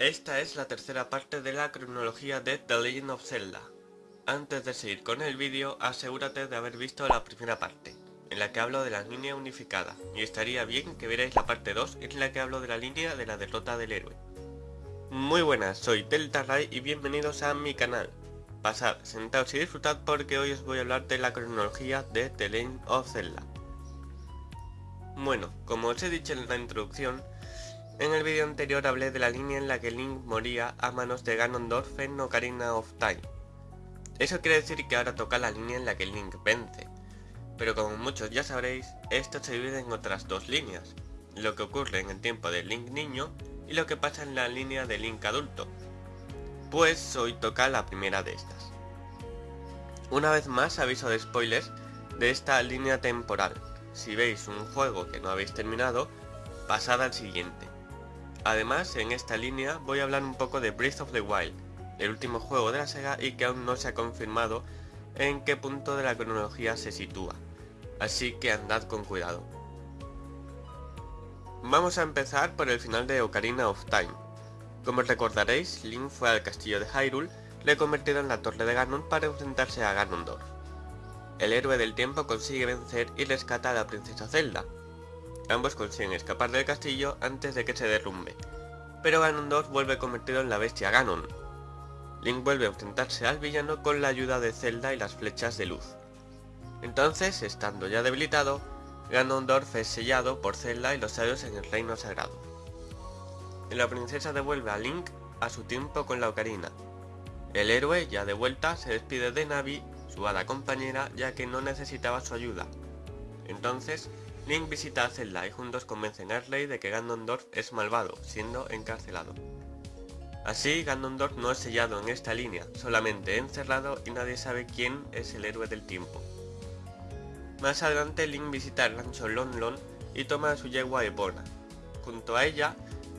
Esta es la tercera parte de la cronología de The Legend of Zelda. Antes de seguir con el vídeo, asegúrate de haber visto la primera parte, en la que hablo de la línea unificada, y estaría bien que vierais la parte 2, en la que hablo de la línea de la derrota del héroe. Muy buenas, soy Delta Ray y bienvenidos a mi canal. Pasad, sentaos y disfrutad porque hoy os voy a hablar de la cronología de The Legend of Zelda. Bueno, como os he dicho en la introducción, en el vídeo anterior hablé de la línea en la que Link moría a manos de Ganondorf en Ocarina of Time. Eso quiere decir que ahora toca la línea en la que Link vence. Pero como muchos ya sabréis, esto se divide en otras dos líneas. Lo que ocurre en el tiempo de Link niño y lo que pasa en la línea de Link adulto. Pues hoy toca la primera de estas. Una vez más aviso de spoilers de esta línea temporal. Si veis un juego que no habéis terminado, pasad al siguiente. Además, en esta línea voy a hablar un poco de Breath of the Wild, el último juego de la Sega y que aún no se ha confirmado en qué punto de la cronología se sitúa, así que andad con cuidado. Vamos a empezar por el final de Ocarina of Time. Como recordaréis, Link fue al castillo de Hyrule, reconvertido en la Torre de Ganon para enfrentarse a Ganondorf. El héroe del tiempo consigue vencer y rescata a la princesa Zelda, Ambos consiguen escapar del castillo antes de que se derrumbe, pero Ganondorf vuelve convertido en la bestia Ganon. Link vuelve a enfrentarse al villano con la ayuda de Zelda y las flechas de luz. Entonces, estando ya debilitado, Ganondorf es sellado por Zelda y los sabios en el reino sagrado. la princesa devuelve a Link a su tiempo con la ocarina. El héroe, ya de vuelta, se despide de Navi, su hada compañera, ya que no necesitaba su ayuda. Entonces, Link visita a Zelda y juntos convencen a Arley de que Ganondorf es malvado, siendo encarcelado. Así, Ganondorf no es sellado en esta línea, solamente encerrado y nadie sabe quién es el héroe del tiempo. Más adelante Link visita el rancho Lon Lon y toma a su yegua Epona. Junto a ella,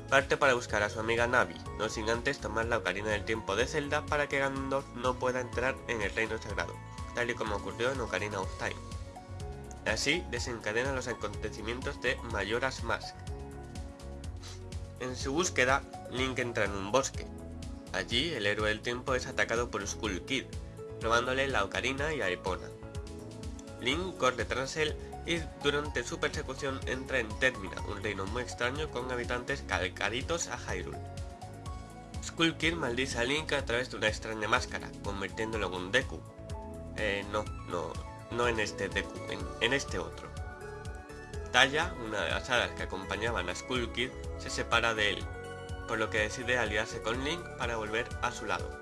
parte para buscar a su amiga Navi, no sin antes tomar la Ocarina del Tiempo de Zelda para que Ganondorf no pueda entrar en el Reino Sagrado, tal y como ocurrió en Ocarina of Time. Así desencadena los acontecimientos de Mayoras Mask. En su búsqueda, Link entra en un bosque. Allí, el héroe del tiempo es atacado por Skull Kid, robándole la ocarina y a Epona. Link corre tras él y durante su persecución entra en Termina, un reino muy extraño con habitantes calcaditos a Hyrule. Skull Kid maldice a Link a través de una extraña máscara, convirtiéndolo en un Deku. Eh, no, no, no en este Deku, en, este otro. Taya, una de las hadas que acompañaban a Skull Kid, se separa de él, por lo que decide aliarse con Link para volver a su lado.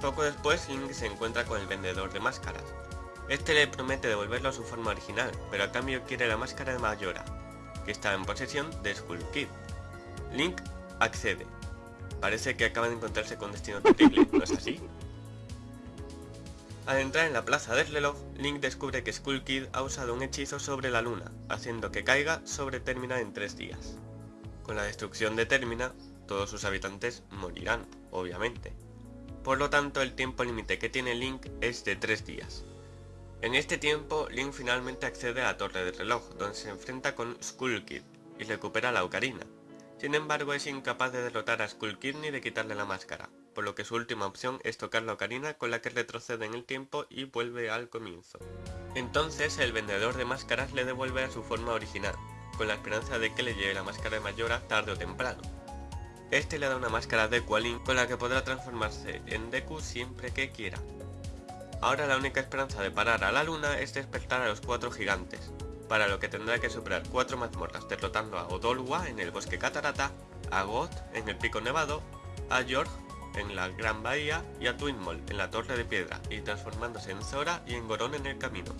Poco después Link se encuentra con el vendedor de máscaras. Este le promete devolverlo a su forma original, pero a cambio quiere la máscara de Mayora, que está en posesión de Skull Kid. Link accede. Parece que acaba de encontrarse con destino terrible, ¿no es así? Al entrar en la plaza del reloj, Link descubre que Skull Kid ha usado un hechizo sobre la luna, haciendo que caiga sobre Termina en tres días. Con la destrucción de Termina, todos sus habitantes morirán, obviamente. Por lo tanto, el tiempo límite que tiene Link es de tres días. En este tiempo, Link finalmente accede a la torre del reloj, donde se enfrenta con Skull Kid, y recupera la ocarina. Sin embargo, es incapaz de derrotar a Skull Kid ni de quitarle la máscara, por lo que su última opción es tocar la ocarina con la que retrocede en el tiempo y vuelve al comienzo. Entonces el vendedor de máscaras le devuelve a su forma original, con la esperanza de que le lleve la máscara de Mayora tarde o temprano. Este le da una máscara de Link con la que podrá transformarse en Deku siempre que quiera. Ahora la única esperanza de parar a la luna es despertar a los cuatro gigantes, para lo que tendrá que superar cuatro mazmorras derrotando a Odolwa en el bosque Catarata, a Goth en el pico nevado, a York en la Gran Bahía y a Twinmall en la Torre de Piedra y transformándose en Zora y en Gorón en el camino.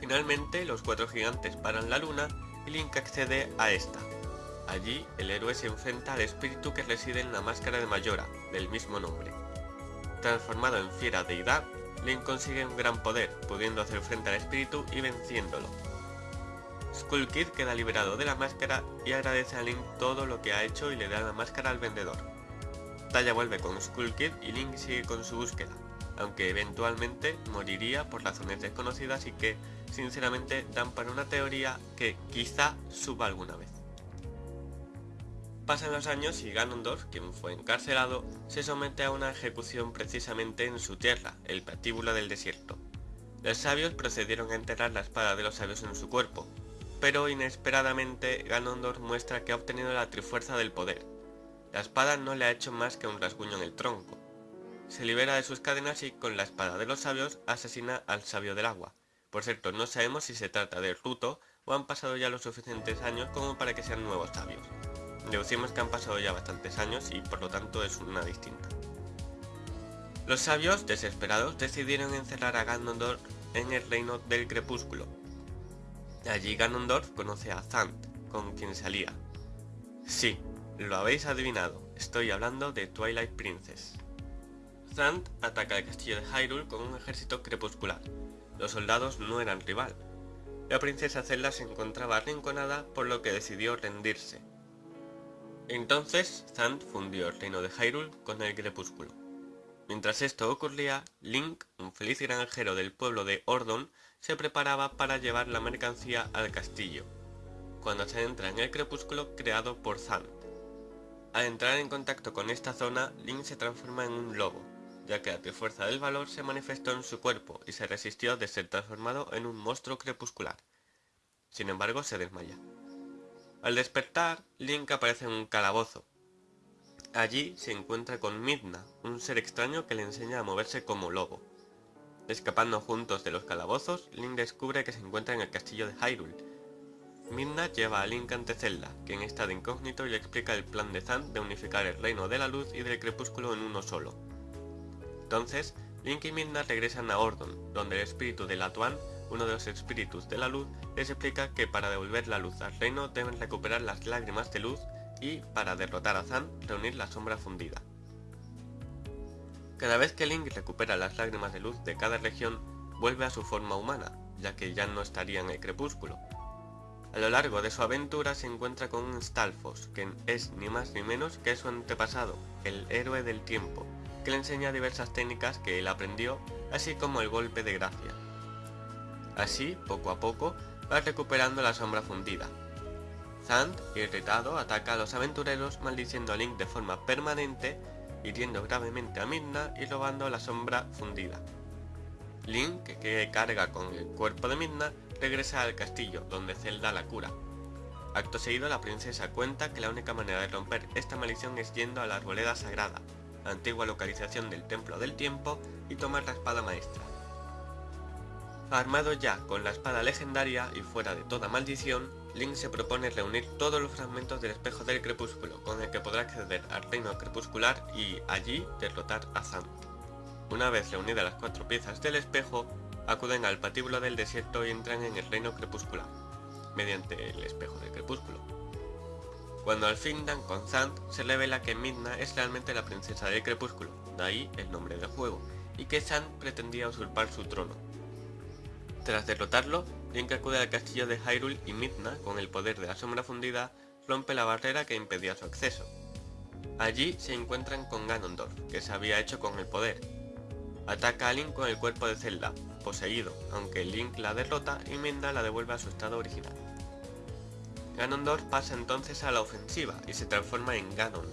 Finalmente, los cuatro gigantes paran la luna y Link accede a esta. Allí, el héroe se enfrenta al espíritu que reside en la máscara de Mayora, del mismo nombre. Transformado en fiera deidad, Link consigue un gran poder, pudiendo hacer frente al espíritu y venciéndolo. Skull Kid queda liberado de la máscara y agradece a Link todo lo que ha hecho y le da la máscara al vendedor. Talla vuelve con Skull Kid y Link sigue con su búsqueda, aunque eventualmente moriría por razones desconocidas y que, sinceramente, dan para una teoría que quizá suba alguna vez. Pasan los años y Ganondorf, quien fue encarcelado, se somete a una ejecución precisamente en su tierra, el patíbulo del desierto. Los sabios procedieron a enterrar la espada de los sabios en su cuerpo, pero inesperadamente Ganondorf muestra que ha obtenido la trifuerza del poder. La espada no le ha hecho más que un rasguño en el tronco. Se libera de sus cadenas y con la espada de los sabios asesina al sabio del agua. Por cierto, no sabemos si se trata de Ruto o han pasado ya los suficientes años como para que sean nuevos sabios. Deducimos que han pasado ya bastantes años y por lo tanto es una distinta. Los sabios, desesperados, decidieron encerrar a Ganondorf en el reino del crepúsculo. Allí Ganondorf conoce a Zant, con quien salía. Sí, lo habéis adivinado, estoy hablando de Twilight Princess. Zant ataca el castillo de Hyrule con un ejército crepuscular. Los soldados no eran rival. La princesa Zelda se encontraba arrinconada por lo que decidió rendirse. Entonces, Zant fundió el reino de Hyrule con el crepúsculo. Mientras esto ocurría, Link, un feliz granjero del pueblo de Ordon, se preparaba para llevar la mercancía al castillo, cuando se entra en el crepúsculo creado por Zant. Al entrar en contacto con esta zona, Link se transforma en un lobo, ya que la trifuerza del valor se manifestó en su cuerpo y se resistió de ser transformado en un monstruo crepuscular. Sin embargo, se desmaya. Al despertar, Link aparece en un calabozo. Allí se encuentra con Midna, un ser extraño que le enseña a moverse como lobo. Escapando juntos de los calabozos, Link descubre que se encuentra en el castillo de Hyrule. Midna lleva a Link ante Zelda, quien está de incógnito y le explica el plan de Zan de unificar el reino de la luz y del crepúsculo en uno solo. Entonces, Link y Midna regresan a Ordon, donde el espíritu de Latuan uno de los espíritus de la luz, les explica que para devolver la luz al reino deben recuperar las lágrimas de luz y, para derrotar a Zan, reunir la sombra fundida. Cada vez que Link recupera las lágrimas de luz de cada región, vuelve a su forma humana, ya que ya no estaría en el crepúsculo. A lo largo de su aventura se encuentra con un Stalfos, que es ni más ni menos que su antepasado, el héroe del tiempo, que le enseña diversas técnicas que él aprendió, así como el golpe de gracia. Así, poco a poco, va recuperando la sombra fundida. Zand, irritado, ataca a los aventureros maldiciendo a Link de forma permanente, hiriendo gravemente a Midna y robando la sombra fundida. Link, que carga con el cuerpo de Midna, regresa al castillo, donde Zelda la cura. Acto seguido, la princesa cuenta que la única manera de romper esta maldición es yendo a la arboleda sagrada, antigua localización del Templo del Tiempo, y tomar la espada maestra. Armado ya con la espada legendaria y fuera de toda maldición, Link se propone reunir todos los fragmentos del espejo del crepúsculo, con el que podrá acceder al reino crepuscular y allí derrotar a Zant. Una vez reunidas las cuatro piezas del espejo, acuden al patíbulo del desierto y entran en el reino crepuscular, mediante el espejo del crepúsculo. Cuando al fin dan con Zant, se revela que Midna es realmente la princesa del crepúsculo, de ahí el nombre del juego, y que Zant pretendía usurpar su trono, tras derrotarlo, Link acude al castillo de Hyrule y Midna, con el poder de la sombra fundida, rompe la barrera que impedía su acceso. Allí se encuentran con Ganondorf, que se había hecho con el poder. Ataca a Link con el cuerpo de Zelda, poseído, aunque Link la derrota y Midna la devuelve a su estado original. Ganondorf pasa entonces a la ofensiva y se transforma en Ganon.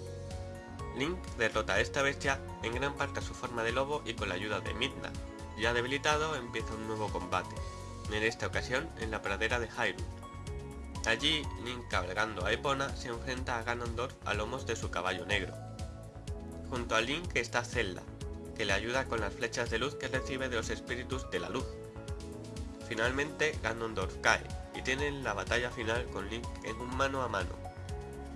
Link derrota a esta bestia en gran parte a su forma de lobo y con la ayuda de Midna, ya debilitado, empieza un nuevo combate, en esta ocasión en la pradera de Hyrule. Allí, Link cabalgando a Epona se enfrenta a Ganondorf a lomos de su caballo negro. Junto a Link está Zelda, que le ayuda con las flechas de luz que recibe de los espíritus de la luz. Finalmente, Ganondorf cae, y tienen la batalla final con Link en un mano a mano.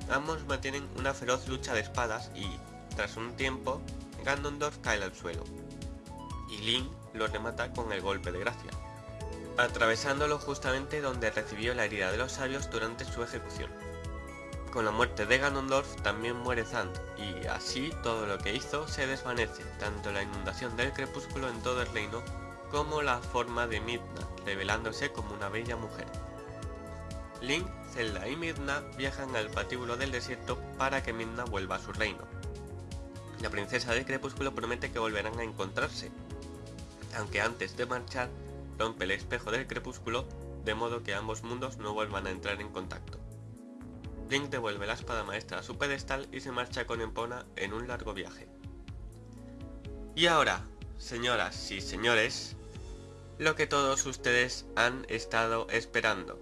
Ambos mantienen una feroz lucha de espadas y, tras un tiempo, Ganondorf cae al suelo. Y Link lo remata con el golpe de gracia, atravesándolo justamente donde recibió la herida de los sabios durante su ejecución. Con la muerte de Ganondorf también muere Zand, y así todo lo que hizo se desvanece, tanto la inundación del crepúsculo en todo el reino, como la forma de Midna, revelándose como una bella mujer. Link, Zelda y Midna viajan al patíbulo del desierto para que Midna vuelva a su reino. La princesa del crepúsculo promete que volverán a encontrarse, aunque antes de marchar rompe el espejo del crepúsculo de modo que ambos mundos no vuelvan a entrar en contacto. Devuelve la espada maestra a su pedestal y se marcha con Empona en un largo viaje. Y ahora, señoras y señores, lo que todos ustedes han estado esperando.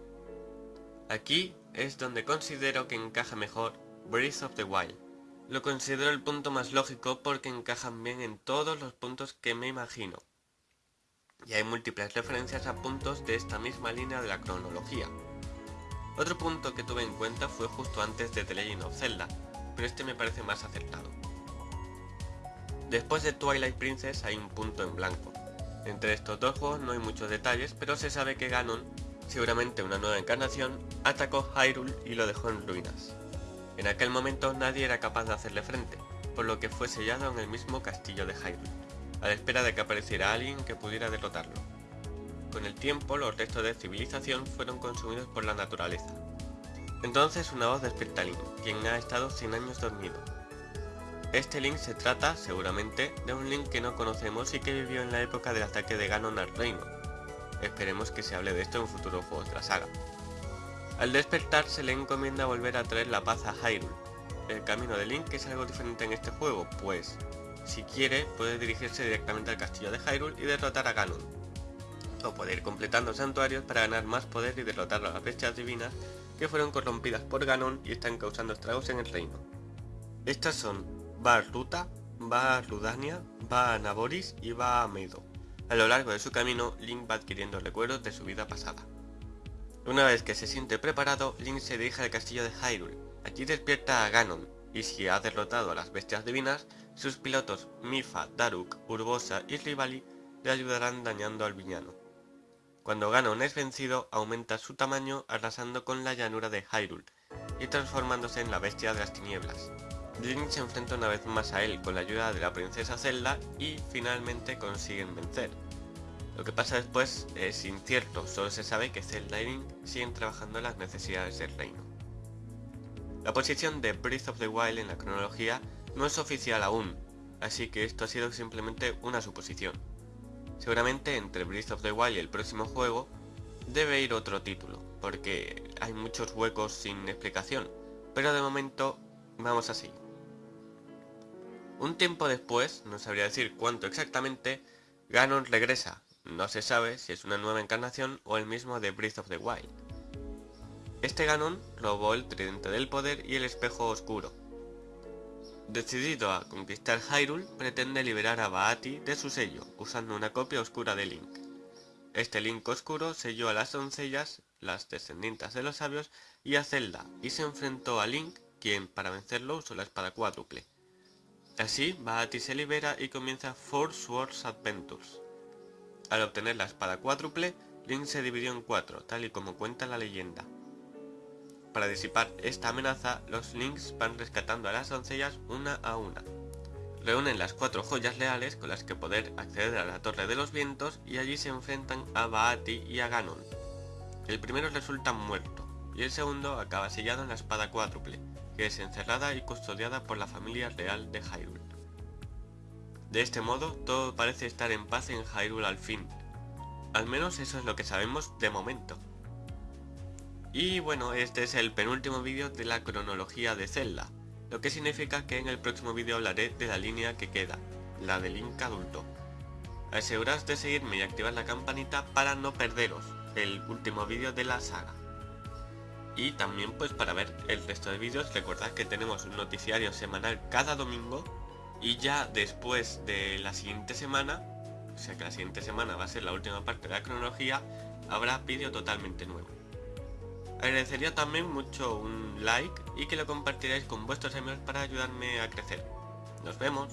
Aquí es donde considero que encaja mejor Breath of the Wild. Lo considero el punto más lógico porque encajan bien en todos los puntos que me imagino. Y hay múltiples referencias a puntos de esta misma línea de la cronología. Otro punto que tuve en cuenta fue justo antes de The Legend of Zelda, pero este me parece más acertado. Después de Twilight Princess hay un punto en blanco. Entre estos dos juegos no hay muchos detalles, pero se sabe que Ganon, seguramente una nueva encarnación, atacó Hyrule y lo dejó en ruinas. En aquel momento nadie era capaz de hacerle frente, por lo que fue sellado en el mismo castillo de Hyrule, a la espera de que apareciera alguien que pudiera derrotarlo. Con el tiempo los restos de civilización fueron consumidos por la naturaleza. Entonces una voz despierta a Link, quien ha estado 100 años dormido. Este Link se trata, seguramente, de un Link que no conocemos y que vivió en la época del ataque de Ganon al reino. Esperemos que se hable de esto en futuros juegos de la saga. Al despertar se le encomienda volver a traer la paz a Hyrule. El camino de Link es algo diferente en este juego, pues, si quiere, puede dirigirse directamente al castillo de Hyrule y derrotar a Ganon. O puede ir completando santuarios para ganar más poder y derrotar a las bestias divinas que fueron corrompidas por Ganon y están causando estragos en el reino. Estas son Bar Ruta, a Rudania, a Naboris y a Medo. A lo largo de su camino, Link va adquiriendo recuerdos de su vida pasada. Una vez que se siente preparado, Link se dirige al castillo de Hyrule. Allí despierta a Ganon, y si ha derrotado a las bestias divinas, sus pilotos Mifa, Daruk, Urbosa y Rivali le ayudarán dañando al villano. Cuando Ganon es vencido, aumenta su tamaño arrasando con la llanura de Hyrule y transformándose en la bestia de las tinieblas. Link se enfrenta una vez más a él con la ayuda de la princesa Zelda y finalmente consiguen vencer. Lo que pasa después es incierto, solo se sabe que Zelda y Link siguen trabajando las necesidades del reino. La posición de Breath of the Wild en la cronología no es oficial aún, así que esto ha sido simplemente una suposición. Seguramente entre Breath of the Wild y el próximo juego debe ir otro título, porque hay muchos huecos sin explicación, pero de momento vamos así. Un tiempo después, no sabría decir cuánto exactamente, Ganon regresa, no se sabe si es una nueva encarnación o el mismo de Breath of the Wild. Este Ganon robó el tridente del poder y el espejo oscuro. Decidido a conquistar Hyrule, pretende liberar a Baati de su sello, usando una copia oscura de Link. Este Link oscuro selló a las doncellas, las descendientes de los sabios, y a Zelda, y se enfrentó a Link, quien para vencerlo usó la espada cuádruple. Así, Baati se libera y comienza Four Swords Adventures. Al obtener la espada cuádruple, Link se dividió en cuatro, tal y como cuenta la leyenda. Para disipar esta amenaza, los Links van rescatando a las doncellas una a una. Reúnen las cuatro joyas leales con las que poder acceder a la Torre de los Vientos y allí se enfrentan a Baati y a Ganon. El primero resulta muerto, y el segundo acaba sellado en la espada cuádruple, que es encerrada y custodiada por la familia real de Hyrule. De este modo, todo parece estar en paz en Hyrule al fin. Al menos eso es lo que sabemos de momento. Y bueno, este es el penúltimo vídeo de la cronología de Zelda, lo que significa que en el próximo vídeo hablaré de la línea que queda, la del Link adulto. Aseguraos de seguirme y activar la campanita para no perderos el último vídeo de la saga. Y también pues para ver el resto de vídeos recordad que tenemos un noticiario semanal cada domingo y ya después de la siguiente semana, o sea que la siguiente semana va a ser la última parte de la cronología, habrá vídeo totalmente nuevo. Agradecería también mucho un like y que lo compartiráis con vuestros amigos para ayudarme a crecer. Nos vemos.